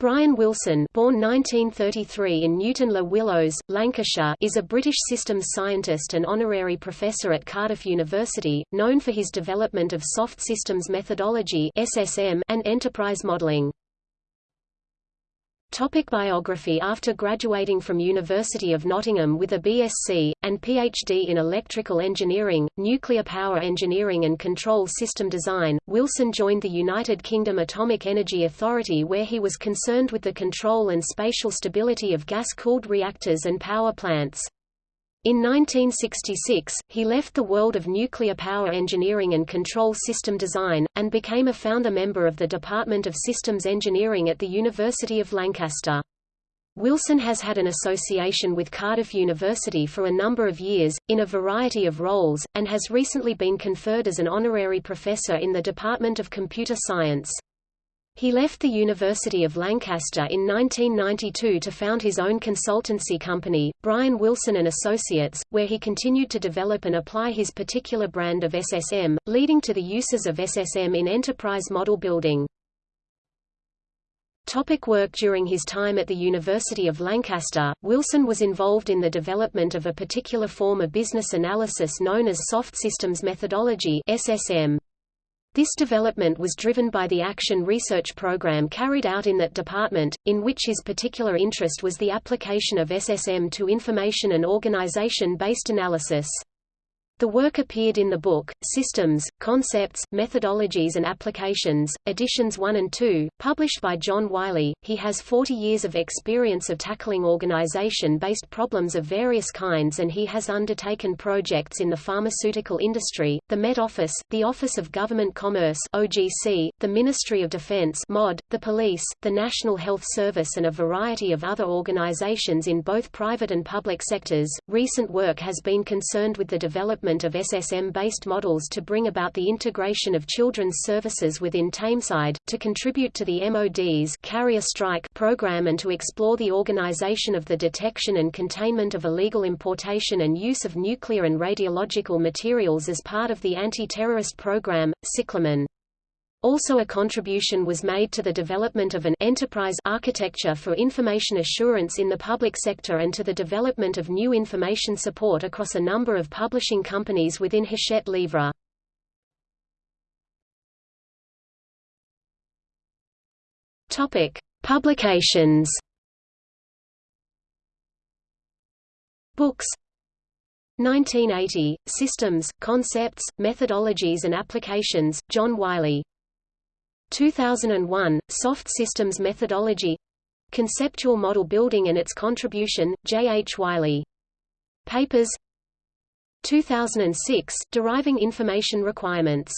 Brian Wilson born 1933 in Newton-le-Willows, Lancashire is a British systems scientist and honorary professor at Cardiff University, known for his development of soft systems methodology and enterprise modelling. Topic biography After graduating from University of Nottingham with a BSc, and PhD in electrical engineering, nuclear power engineering and control system design, Wilson joined the United Kingdom Atomic Energy Authority where he was concerned with the control and spatial stability of gas-cooled reactors and power plants. In 1966, he left the world of nuclear power engineering and control system design, and became a founder member of the Department of Systems Engineering at the University of Lancaster. Wilson has had an association with Cardiff University for a number of years, in a variety of roles, and has recently been conferred as an honorary professor in the Department of Computer Science. He left the University of Lancaster in 1992 to found his own consultancy company, Brian Wilson & Associates, where he continued to develop and apply his particular brand of SSM, leading to the uses of SSM in enterprise model building. Topic work During his time at the University of Lancaster, Wilson was involved in the development of a particular form of business analysis known as soft systems methodology SSM. This development was driven by the Action Research Program carried out in that department, in which his particular interest was the application of SSM to information and organization-based analysis. The work appeared in the book, Systems, Concepts, Methodologies and Applications, editions 1 and 2, published by John Wiley. He has 40 years of experience of tackling organization-based problems of various kinds and he has undertaken projects in the pharmaceutical industry, the Met Office, the Office of Government Commerce OGC, the Ministry of Defense MOD, the Police, the National Health Service and a variety of other organizations in both private and public sectors. Recent work has been concerned with the development development of SSM-based models to bring about the integration of children's services within Tameside, to contribute to the MOD's carrier strike program and to explore the organization of the detection and containment of illegal importation and use of nuclear and radiological materials as part of the anti-terrorist program, Cyclamen. Also a contribution was made to the development of an enterprise architecture for information assurance in the public sector and to the development of new information support across a number of publishing companies within Hachette Livre. Topic: Publications. Books 1980, Systems, Concepts, Methodologies and Applications, John Wiley 2001, Soft Systems Methodology Conceptual Model Building and its Contribution, J. H. Wiley. Papers 2006, Deriving Information Requirements